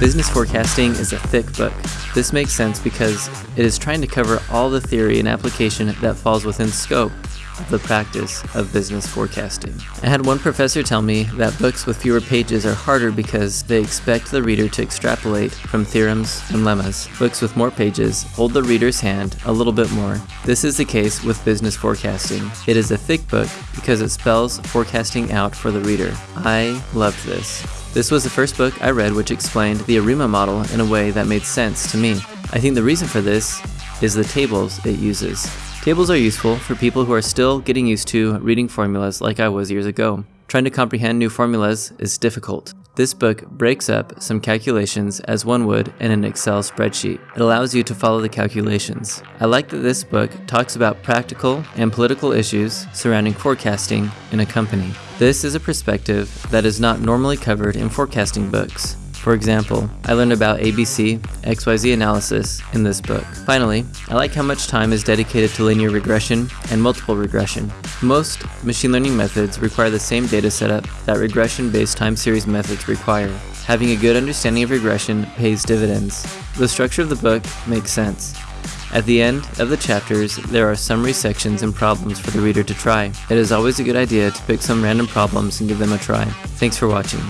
Business forecasting is a thick book. This makes sense because it is trying to cover all the theory and application that falls within scope the practice of business forecasting. I had one professor tell me that books with fewer pages are harder because they expect the reader to extrapolate from theorems and lemmas. Books with more pages hold the reader's hand a little bit more. This is the case with business forecasting. It is a thick book because it spells forecasting out for the reader. I loved this. This was the first book I read which explained the ARIMA model in a way that made sense to me. I think the reason for this is the tables it uses. Tables are useful for people who are still getting used to reading formulas like I was years ago. Trying to comprehend new formulas is difficult. This book breaks up some calculations as one would in an Excel spreadsheet. It allows you to follow the calculations. I like that this book talks about practical and political issues surrounding forecasting in a company. This is a perspective that is not normally covered in forecasting books. For example, I learned about ABC, XYZ analysis in this book. Finally, I like how much time is dedicated to linear regression and multiple regression. Most machine learning methods require the same data setup that regression-based time series methods require. Having a good understanding of regression pays dividends. The structure of the book makes sense. At the end of the chapters, there are summary sections and problems for the reader to try. It is always a good idea to pick some random problems and give them a try. Thanks for watching.